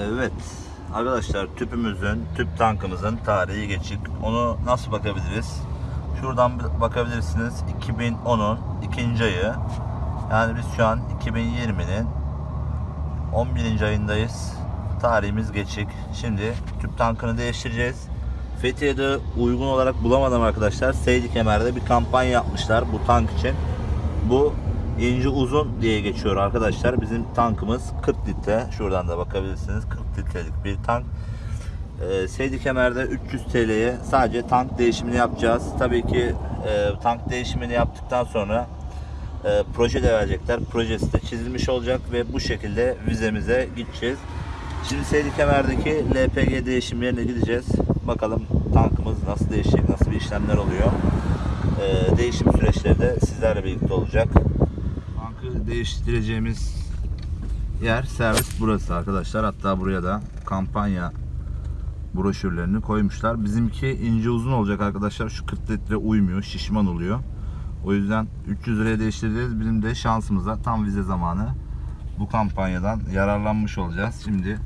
Evet. Arkadaşlar tüpümüzün, tüp tankımızın tarihi geçik. Onu nasıl bakabiliriz? Şuradan bakabilirsiniz. 2010'un ikinci ayı. Yani biz şu an 2020'nin 11. ayındayız. Tarihimiz geçik. Şimdi tüp tankını değiştireceğiz. Fethiye'de uygun olarak bulamadım arkadaşlar. Seydi Kemer'de bir kampanya yapmışlar bu tank için. Bu ince uzun diye geçiyor arkadaşlar. Bizim tankımız 40 litre. Şuradan da bakabilirsiniz. 40 litrelik bir tank. Ee, Seydi Kemer'de 300 TL'ye sadece tank değişimini yapacağız. Tabii ki e, tank değişimini yaptıktan sonra e, proje de verecekler. Projesi de çizilmiş olacak ve bu şekilde vizemize gideceğiz. Şimdi Seydi Kemer'deki LPG değişim yerine gideceğiz. Bakalım tankımız nasıl değişecek, nasıl bir işlemler oluyor. E, değişim süreçleri de sizlerle birlikte olacak. Değiştireceğimiz yer servis burası arkadaşlar. Hatta buraya da kampanya broşürlerini koymuşlar. Bizimki ince uzun olacak arkadaşlar. Şu 40 litre uymuyor, şişman oluyor. O yüzden 300 liraya değiştireceğiz. Bizim de şansımıza tam vize zamanı bu kampanyadan yararlanmış olacağız. Şimdi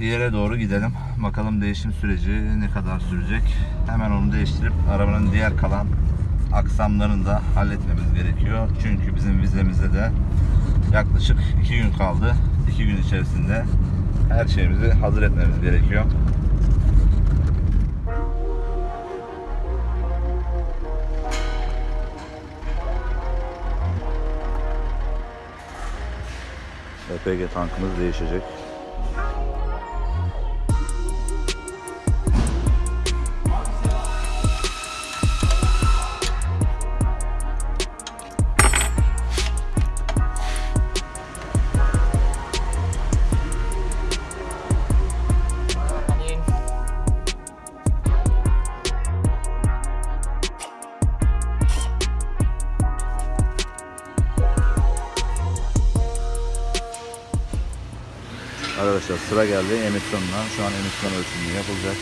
yere doğru gidelim. Bakalım değişim süreci ne kadar sürecek. Hemen onu değiştirip arabanın diğer kalan aksamlarını da halletmemiz gerekiyor. Çünkü bizim vizemizde de yaklaşık 2 gün kaldı. 2 gün içerisinde her şeyimizi hazır etmemiz gerekiyor. LPG tankımız değişecek. Arkadaşlar sıra geldi emisyonuna. Şu an emisyon ölçümü yapılacak.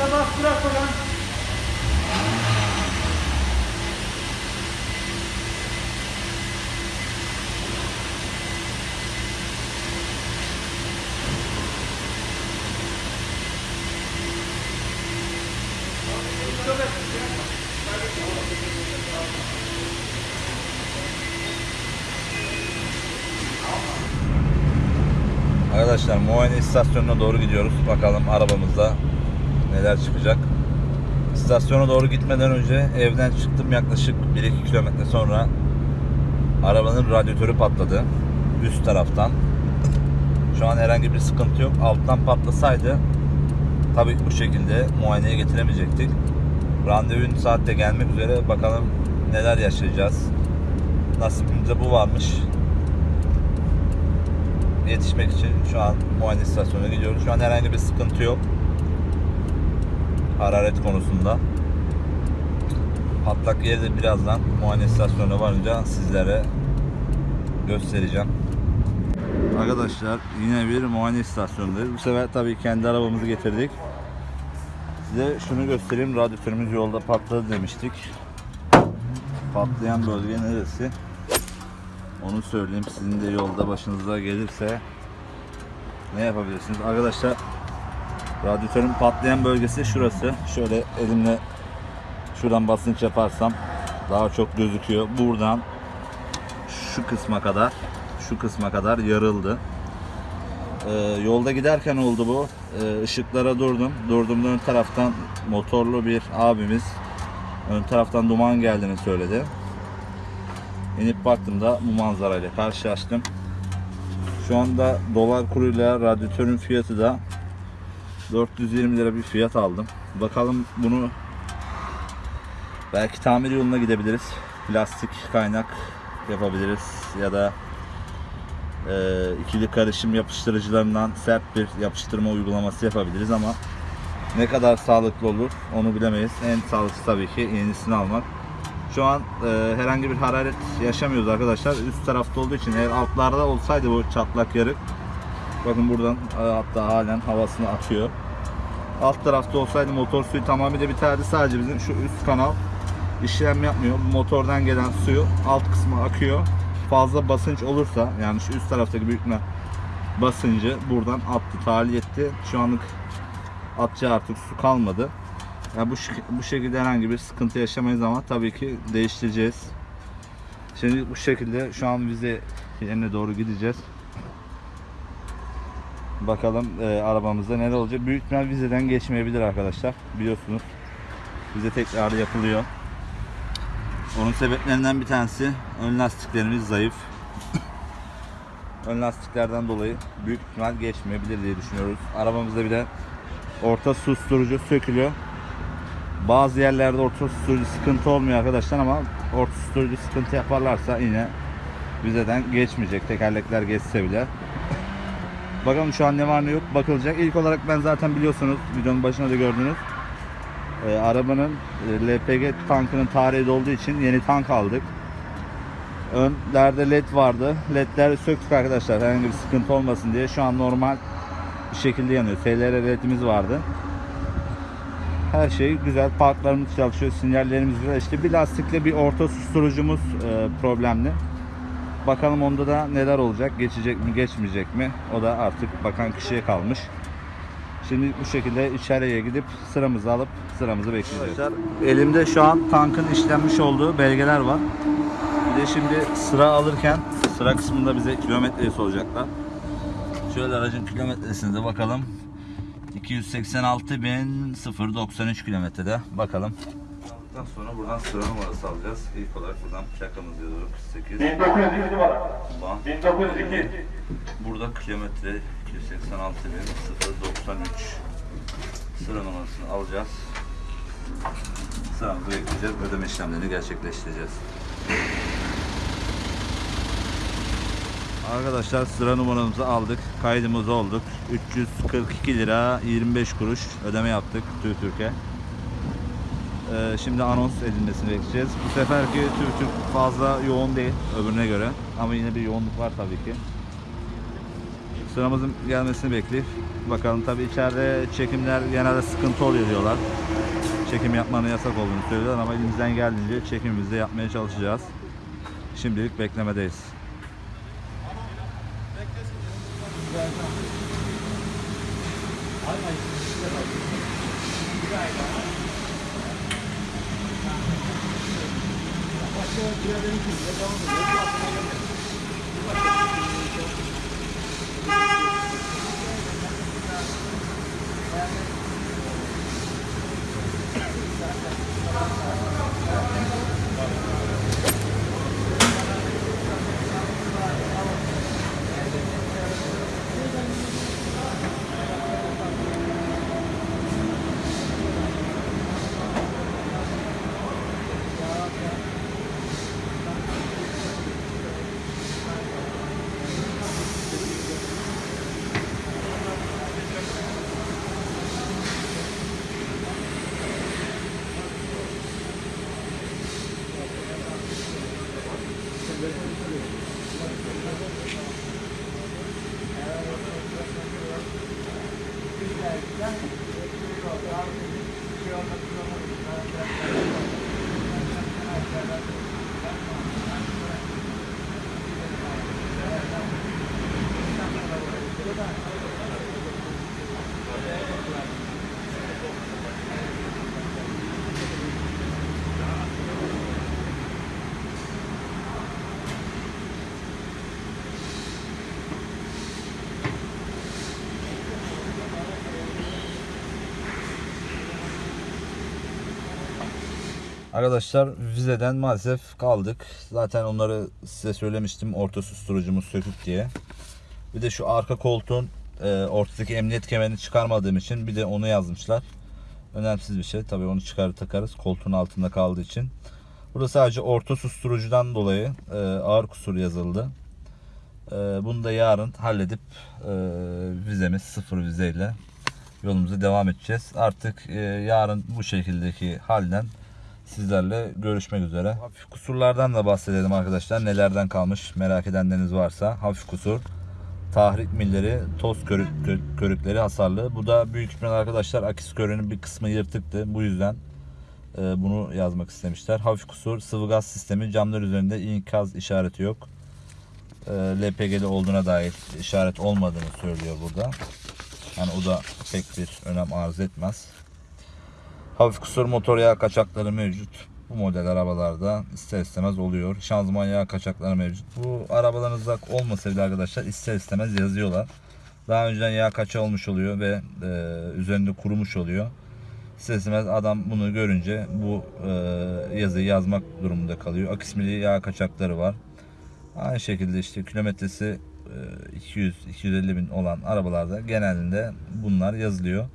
Bak bırak bakalım. Arkadaşlar muayene istasyonuna doğru gidiyoruz. Bakalım arabamızda neler çıkacak. İstasyona doğru gitmeden önce evden çıktım yaklaşık 1-2 kilometre sonra arabanın radyatörü patladı üst taraftan. Şu an herhangi bir sıkıntı yok. Alttan patlasaydı tabii bu şekilde muayeneye getiremeyecektik. Randevun saatte gelmek üzere. Bakalım neler yaşayacağız. Nasibimizde bu varmış. Yetişmek için şu an muayene istasyonuna gidiyoruz. Şu an herhangi bir sıkıntı yok. Hararet konusunda. Patlak yeri birazdan muayene istasyonuna varınca sizlere göstereceğim. Arkadaşlar yine bir muayene istasyonundayız. Bu sefer tabii kendi arabamızı getirdik. Size şunu göstereyim. Radyatörümüz yolda patladı demiştik. Patlayan bölge neresi? Onu söyleyeyim. Sizin de yolda başınıza gelirse ne yapabilirsiniz? Arkadaşlar radyatörün patlayan bölgesi şurası. Şöyle elimle şuradan basınç yaparsam daha çok gözüküyor. Buradan şu kısma kadar şu kısma kadar yarıldı. Ee, yolda giderken oldu bu. Ee, ışıklara durdum. Durduğumda ön taraftan motorlu bir abimiz ön taraftan duman geldiğini söyledi. İnip baktığımda bu manzarayla karşılaştım. Şu anda dolar kuruyla radyatörün fiyatı da 420 lira bir fiyat aldım. Bakalım bunu belki tamir yoluna gidebiliriz. Plastik kaynak yapabiliriz ya da e, ikili karışım yapıştırıcılarından sert bir yapıştırma uygulaması yapabiliriz ama ne kadar sağlıklı olur onu bilemeyiz. En sağlıklısı tabii ki yenisini almak. Şu an e, herhangi bir hararet yaşamıyoruz arkadaşlar. Üst tarafta olduğu için eğer altlarda olsaydı bu çatlak yarık bakın buradan e, hatta halen havasını atıyor. Alt tarafta olsaydı motor suyu tamamıyla biterdi. Sadece bizim şu üst kanal işlem yapmıyor. Motordan gelen suyu alt kısmı akıyor. Fazla basınç olursa yani şu üst taraftaki büyütme basıncı buradan attı, tahliye etti. Şu anlık atacağı artık su kalmadı. Yani bu, bu şekilde herhangi bir sıkıntı yaşamayız ama tabii ki değiştireceğiz. Şimdi bu şekilde şu an vize yerine doğru gideceğiz. Bakalım e, arabamızda neler olacak. Büyük ihtimal vizeden geçmeyebilir arkadaşlar. Biliyorsunuz. Vize tekrar yapılıyor. Onun sebeplerinden bir tanesi ön lastiklerimiz zayıf. ön lastiklerden dolayı büyük ihtimal geçmeyebilir diye düşünüyoruz. Arabamızda bir de orta susturucu sökülüyor. Bazı yerlerde orta susturucu sıkıntı olmuyor arkadaşlar ama orta susturucu sıkıntı yaparlarsa yine vizeden geçmeyecek. Tekerlekler geçse bile. Bakalım şu an ne var ne yok bakılacak. İlk olarak ben zaten biliyorsunuz videonun başında da gördünüz. Ee, arabanın e, LPG tankının tarihi dolduğu için yeni tank aldık. Önlerde led vardı. Ledleri söktük arkadaşlar herhangi bir sıkıntı olmasın diye. Şu an normal bir şekilde yanıyor. SLR ledimiz vardı. Her şey güzel. Parklarımız çalışıyor. Sinyallerimiz güzel. İşte bir lastikle bir orta susturucumuz e, problemli. Bakalım onda da neler olacak. Geçecek mi geçmeyecek mi? O da artık bakan kişiye kalmış. Şimdi bu şekilde içeriye gidip sıramızı alıp sıramızı bekleyeceğiz. Elimde şu an tankın işlenmiş olduğu belgeler var. Bir de şimdi sıra alırken sıra kısmında bize kilometreyi soracaklar. Şöyle aracın kilometresine de bakalım. 286.093 kilometrede. Bakalım. Aldıktan sonra buradan sıra numarası alacağız. İlk olarak buradan plakamız yazıyor 48. 1902 numara. Ulan. 1902. Burada kilometre 286.093 sıra numarasını alacağız. Sıramızı bekleyeceğiz. Ödeme işlemlerini gerçekleştireceğiz. Arkadaşlar sıra numaramızı aldık. Kaydımız olduk. 342 lira 25 kuruş ödeme yaptık Türk Türk'e. Ee, şimdi anons edilmesini bekleyeceğiz. Bu seferki Türk Türk fazla yoğun değil öbürüne göre. Ama yine bir yoğunluk var tabii ki. Sıramızın gelmesini bekleyip bakalım tabii içeride çekimler genelde sıkıntı oluyor diyorlar. Çekim yapmanın yasak olduğunu söylüyorlar ama elimizden geldiğince çekimimizi yapmaya çalışacağız. Şimdilik beklemedeyiz. Thank you. yani şey olmak zorunda. Arkadaşlar vizeden maalesef kaldık. Zaten onları size söylemiştim orta susturucumuz sökük diye. Bir de şu arka koltuğun e, ortadaki emniyet kemerini çıkarmadığım için bir de onu yazmışlar. Önemsiz bir şey. Tabii onu çıkar takarız koltuğun altında kaldığı için. Burada sadece orta susturucudan dolayı e, ağır kusur yazıldı. Ee, bunu da yarın halledip e, vizemiz sıfır vizeyle yolumuza devam edeceğiz. Artık e, yarın bu şekildeki halden sizlerle görüşmek üzere. Hafif kusurlardan da bahsedelim arkadaşlar. Nelerden kalmış merak edenleriniz varsa. Hafif kusur, tahrik milleri, toz körük, kö- körükleri hasarlı. Bu da büyük ihtimal arkadaşlar akis körünün bir kısmı yırtıktı. Bu yüzden e, bunu yazmak istemişler. Hafif kusur, sıvı gaz sistemi, camlar üzerinde ikaz işareti yok. E, LPG'li olduğuna dair işaret olmadığını söylüyor burada. Yani o da pek bir önem arz etmez. Hafif kusur motor yağ kaçakları mevcut. Bu model arabalarda ister istemez oluyor. Şanzıman yağ kaçakları mevcut. Bu arabalarınızda olmasa bile arkadaşlar ister istemez yazıyorlar. Daha önceden yağ kaçağı olmuş oluyor ve e, üzerinde kurumuş oluyor. İster istemez adam bunu görünce bu e, yazıyı yazmak durumunda kalıyor. Akismili yağ kaçakları var. Aynı şekilde işte kilometresi e, 200-250 bin olan arabalarda genelinde bunlar yazılıyor.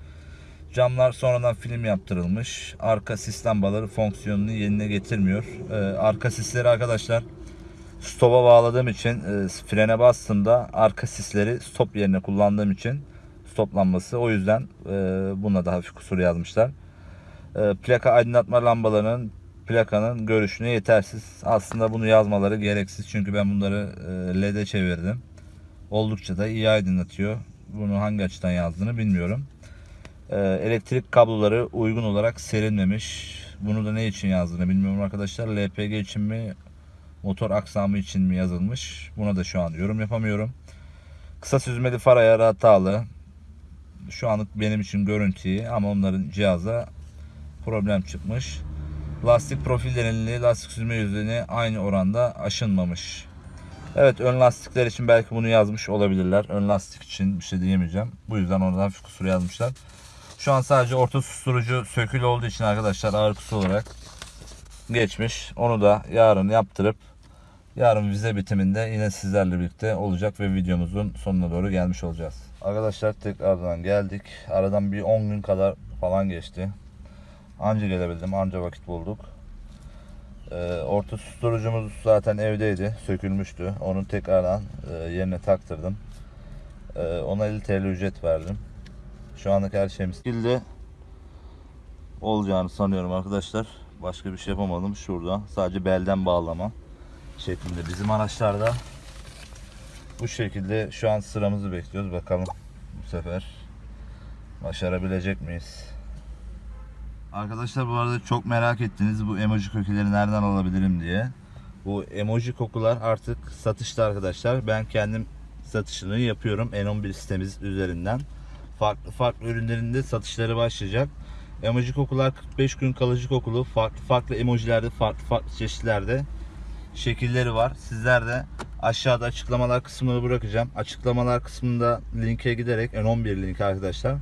Camlar sonradan film yaptırılmış. Arka sis lambaları fonksiyonunu yerine getirmiyor. Ee, arka sisleri arkadaşlar stopa bağladığım için e, frene bastığımda arka sisleri stop yerine kullandığım için stop lambası. O yüzden e, buna da hafif kusur yazmışlar. E, plaka aydınlatma lambalarının plakanın görüşüne yetersiz. Aslında bunu yazmaları gereksiz. Çünkü ben bunları e, LED'e çevirdim. Oldukça da iyi aydınlatıyor. Bunu hangi açıdan yazdığını bilmiyorum. Ee, elektrik kabloları uygun olarak serilmemiş. Bunu da ne için yazdığını bilmiyorum arkadaşlar. LPG için mi, motor aksamı için mi yazılmış? Buna da şu an yorum yapamıyorum. Kısa süzmeli far ayarı hatalı. Şu anlık benim için görüntü ama onların cihaza problem çıkmış. Lastik profil derinliği, lastik süzme yüzeyine aynı oranda aşınmamış. Evet ön lastikler için belki bunu yazmış olabilirler. Ön lastik için bir şey diyemeyeceğim. Bu yüzden orada hafif kusur yazmışlar. Şu an sadece orta susturucu sökülü olduğu için arkadaşlar kusur olarak geçmiş. Onu da yarın yaptırıp yarın vize bitiminde yine sizlerle birlikte olacak ve videomuzun sonuna doğru gelmiş olacağız. Arkadaşlar tekrardan geldik. Aradan bir 10 gün kadar falan geçti. Anca gelebildim. Anca vakit bulduk. Ee, orta susturucumuz zaten evdeydi. Sökülmüştü. Onu tekrardan e, yerine taktırdım. Ee, ona 50 TL ücret verdim. Şu anlık her şeyimiz şekilde olacağını sanıyorum arkadaşlar. Başka bir şey yapamadım şurada. Sadece belden bağlama şeklinde. Bizim araçlarda bu şekilde şu an sıramızı bekliyoruz. Bakalım bu sefer başarabilecek miyiz? Arkadaşlar bu arada çok merak ettiniz bu emoji kokuları nereden alabilirim diye. Bu emoji kokular artık satışta arkadaşlar. Ben kendim satışını yapıyorum N11 sitemiz üzerinden. Farklı farklı ürünlerinde satışları başlayacak. Emoji kokular 45 gün kalıcı kokulu. Farklı farklı emojilerde, farklı farklı çeşitlerde şekilleri var. Sizler de aşağıda açıklamalar kısmını bırakacağım. Açıklamalar kısmında linke giderek N11 link arkadaşlar.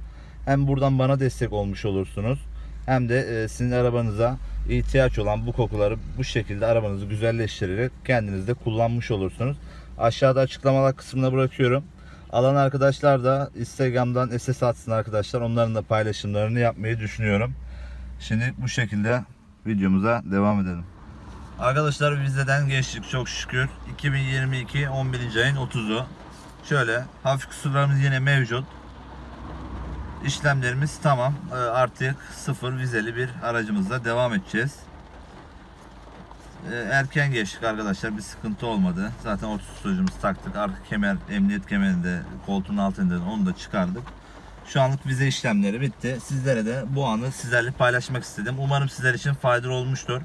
Hem buradan bana destek olmuş olursunuz. Hem de e, sizin arabanıza ihtiyaç olan bu kokuları bu şekilde arabanızı güzelleştirerek kendiniz de kullanmış olursunuz. Aşağıda açıklamalar kısmına bırakıyorum. Alan arkadaşlar da Instagram'dan SS atsın arkadaşlar. Onların da paylaşımlarını yapmayı düşünüyorum. Şimdi bu şekilde videomuza devam edelim. Arkadaşlar vizeden geçtik çok şükür. 2022 11. ayın 30'u. Şöyle hafif kusurlarımız yine mevcut. İşlemlerimiz tamam. Ee, Artık sıfır vizeli bir aracımızla devam edeceğiz. Ee, Erken geçtik arkadaşlar bir sıkıntı olmadı. Zaten orta tutucumuzu taktık. Arka kemer, emniyet kemerini de koltuğun altında onu da çıkardık. Şu anlık vize işlemleri bitti. Sizlere de bu anı sizlerle paylaşmak istedim. Umarım sizler için faydalı olmuştur.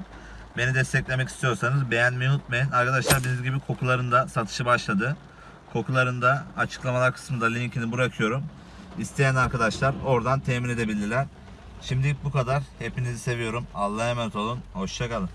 Beni desteklemek istiyorsanız beğenmeyi unutmayın. Arkadaşlar bildiğiniz gibi kokularında satışı başladı. Kokularında açıklamalar kısmında linkini bırakıyorum. İsteyen arkadaşlar oradan temin edebilirler. Şimdilik bu kadar. Hepinizi seviyorum. Allah'a emanet olun. Hoşçakalın.